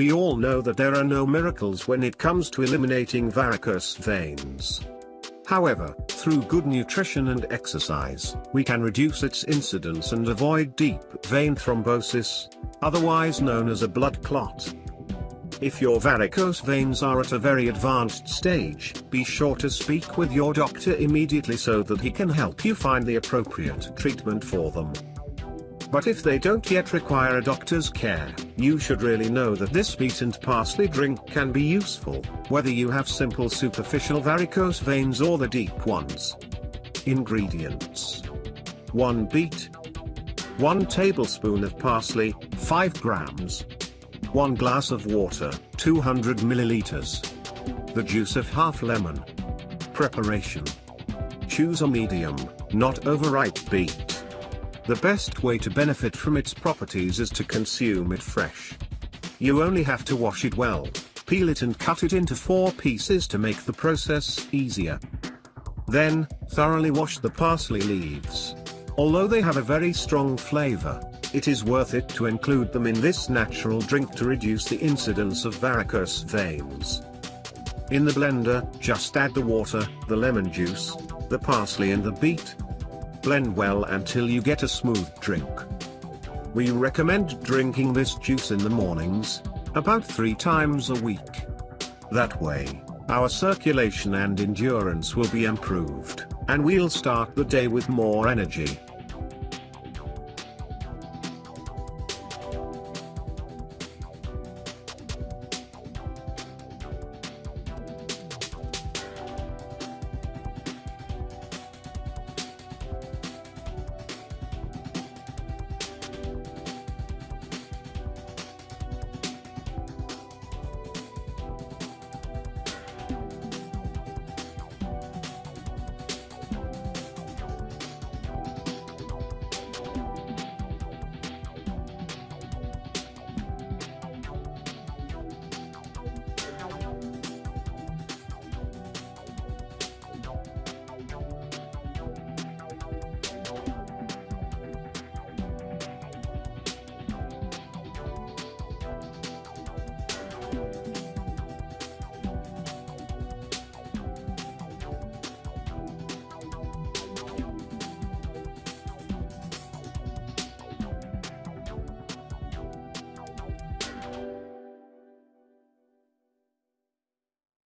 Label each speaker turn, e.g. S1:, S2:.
S1: We all know that there are no miracles when it comes to eliminating varicose veins. However, through good nutrition and exercise, we can reduce its incidence and avoid deep vein thrombosis, otherwise known as a blood clot. If your varicose veins are at a very advanced stage, be sure to speak with your doctor immediately so that he can help you find the appropriate treatment for them. But if they don't yet require a doctor's care, you should really know that this beet and parsley drink can be useful, whether you have simple superficial varicose veins or the deep ones. Ingredients 1 beet, 1 tablespoon of parsley, 5 grams, 1 glass of water, 200 milliliters, the juice of half lemon. Preparation Choose a medium, not overripe beet. The best way to benefit from its properties is to consume it fresh. You only have to wash it well, peel it and cut it into four pieces to make the process easier. Then, thoroughly wash the parsley leaves. Although they have a very strong flavor, it is worth it to include them in this natural drink to reduce the incidence of varicose veins. In the blender, just add the water, the lemon juice, the parsley and the beet, Blend well until you get a smooth drink. We recommend drinking this juice in the mornings, about three times a week. That way, our circulation and endurance will be improved, and we'll start the day with more energy.